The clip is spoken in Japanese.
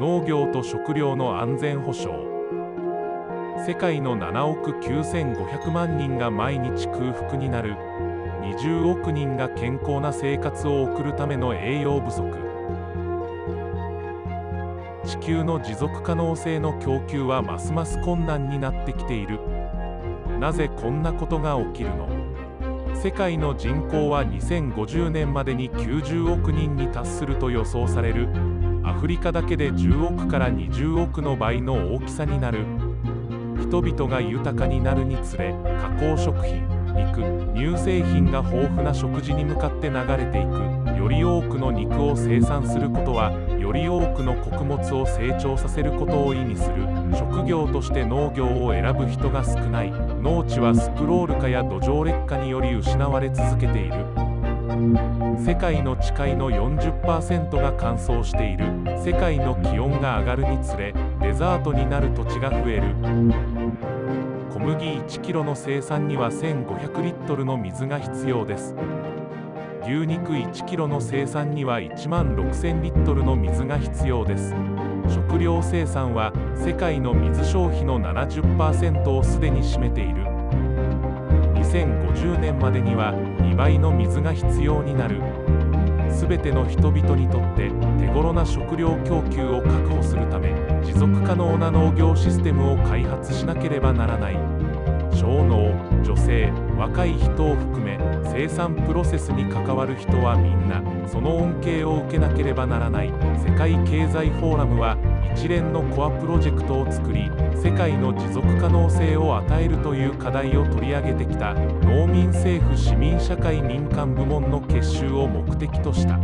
農業と食料の安全保障。世界の7億9500万人が毎日空腹になる。20億人が健康な生活を送るための栄養不足。地球の持続可能性の供給はますます困難になってきている。なぜこんなことが起きるの？世界の人口は2050年までに90億人に達すると予想される。アフリカだけで10億から20億の倍の大きさになる。人々が豊かになるにつれ加工食品肉乳製品が豊富な食事に向かって流れていく。より多くの肉を生産することはより多くの穀物を成長させることを意味する。職業として農業を選ぶ人が少ない。農地はスクロール化や土壌劣化により失われ続けている。世界の地界の40%が乾燥している。世界の気温が上がるにつれデザートになる土地が増える。小麦1キロの生産には1500リットルの水が必要です。牛肉1キロの生産には1万6000リットルの水が必要です。食料生産は世界の水消費の70%をすでに占めている。2050年までには2倍の水が必要になる。全ての人々にとって手頃な食料供給を確保するため持続可能な農業システムを開発しなければならない。小農女性若い人を含め生産プロセスに関わる人はみんなその恩恵を受けなければならない世界経済フォーラムは一連のコアプロジェクトを作り世界の持続可能性を与えるという課題を取り上げてきた農民政府市民社会民間部門の結集を目的とした。